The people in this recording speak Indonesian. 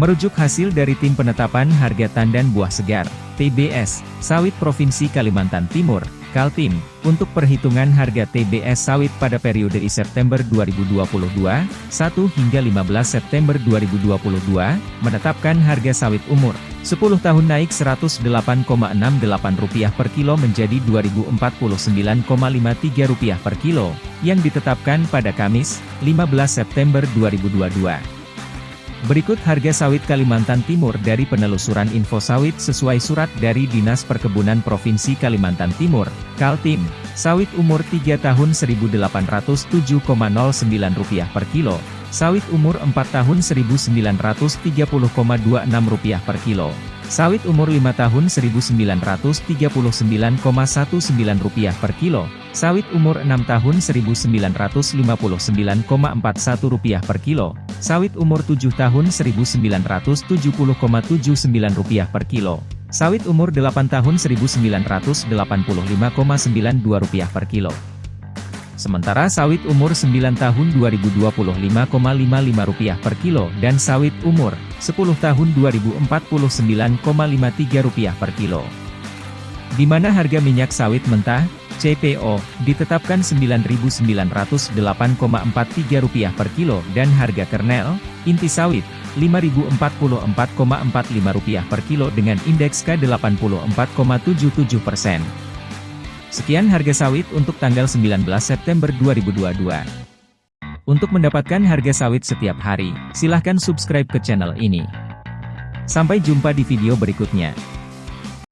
Merujuk hasil dari Tim Penetapan Harga Tandan Buah Segar, TBS, Sawit Provinsi Kalimantan Timur, Kaltim, untuk perhitungan harga TBS sawit pada periode I September 2022, 1 hingga 15 September 2022, menetapkan harga sawit umur 10 tahun naik Rp108,68 per kilo menjadi Rp2.049,53 per kilo, yang ditetapkan pada Kamis, 15 September 2022. Berikut harga sawit Kalimantan Timur dari penelusuran info sawit sesuai surat dari Dinas Perkebunan Provinsi Kalimantan Timur, Kaltim. Sawit umur 3 tahun Rp1.807,09 per kilo, sawit umur 4 tahun Rp1.930,26 per kilo, sawit umur 5 tahun Rp1.939,19 per kilo, sawit umur 6 tahun Rp1.959,41 per kilo, sawit umur 7 tahun Rp1.970,79 per kilo, sawit umur 8 tahun Rp1.985,92 per kilo. Sementara sawit umur 9 tahun Rp2.025,55 per kilo dan sawit umur 10 tahun Rp2.049,53 per kilo. Di mana harga minyak sawit mentah, CPO, ditetapkan Rp9.908,43 per kilo dan harga kernel, inti sawit, Rp5.044,45 per kilo dengan indeks K84,77 persen. Sekian harga sawit untuk tanggal 19 September 2022. Untuk mendapatkan harga sawit setiap hari, silahkan subscribe ke channel ini. Sampai jumpa di video berikutnya.